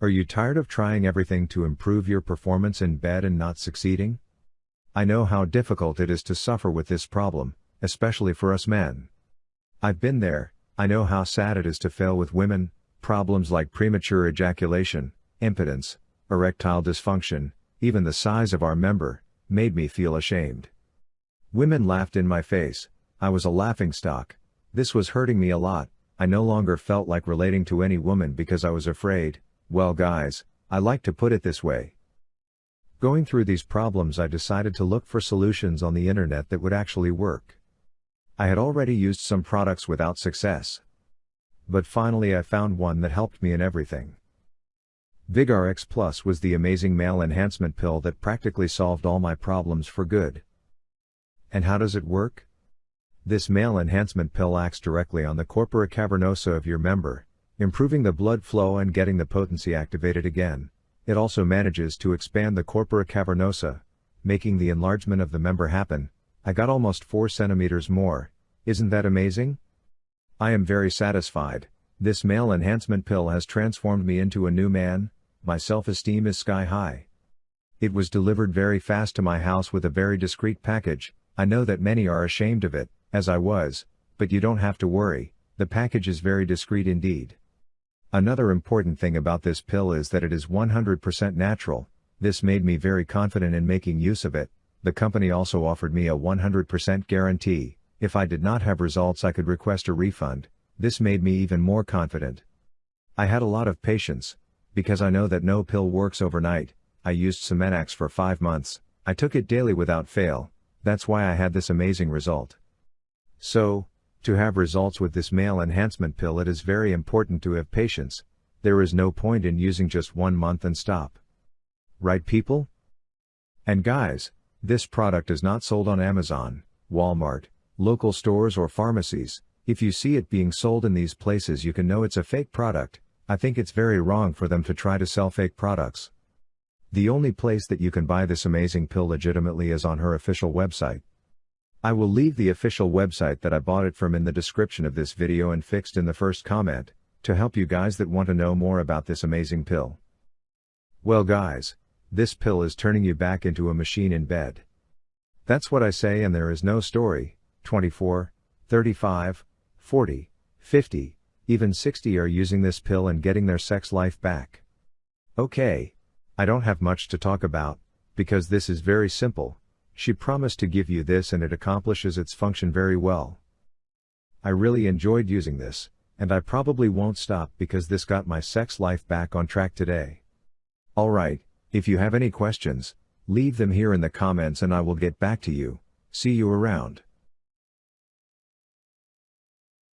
Are you tired of trying everything to improve your performance in bed and not succeeding? I know how difficult it is to suffer with this problem, especially for us men. I've been there, I know how sad it is to fail with women, problems like premature ejaculation, impotence, erectile dysfunction, even the size of our member, made me feel ashamed. Women laughed in my face, I was a laughing stock, this was hurting me a lot, I no longer felt like relating to any woman because I was afraid, well guys, I like to put it this way. Going through these problems I decided to look for solutions on the internet that would actually work. I had already used some products without success. But finally I found one that helped me in everything. VigorX Plus was the amazing male enhancement pill that practically solved all my problems for good. And how does it work? This male enhancement pill acts directly on the corpora cavernosa of your member, improving the blood flow and getting the potency activated again. It also manages to expand the corpora cavernosa, making the enlargement of the member happen. I got almost 4 centimeters more. Isn't that amazing? I am very satisfied. This male enhancement pill has transformed me into a new man. My self-esteem is sky high. It was delivered very fast to my house with a very discreet package. I know that many are ashamed of it, as I was, but you don't have to worry. The package is very discreet indeed. Another important thing about this pill is that it is 100% natural, this made me very confident in making use of it, the company also offered me a 100% guarantee, if I did not have results I could request a refund, this made me even more confident. I had a lot of patience, because I know that no pill works overnight, I used Semenax for 5 months, I took it daily without fail, that's why I had this amazing result. So, to have results with this male enhancement pill it is very important to have patience, there is no point in using just one month and stop. Right people? And guys, this product is not sold on Amazon, Walmart, local stores or pharmacies, if you see it being sold in these places you can know it's a fake product, I think it's very wrong for them to try to sell fake products. The only place that you can buy this amazing pill legitimately is on her official website. I will leave the official website that I bought it from in the description of this video and fixed in the first comment, to help you guys that want to know more about this amazing pill. Well guys, this pill is turning you back into a machine in bed. That's what I say and there is no story, 24, 35, 40, 50, even 60 are using this pill and getting their sex life back. Okay. I don't have much to talk about, because this is very simple, she promised to give you this and it accomplishes its function very well. I really enjoyed using this, and I probably won't stop because this got my sex life back on track today. Alright, if you have any questions, leave them here in the comments and I will get back to you, see you around.